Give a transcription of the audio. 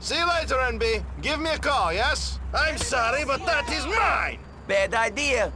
See you later, NB. Give me a call, yes? I'm sorry, but that is mine. Bad idea.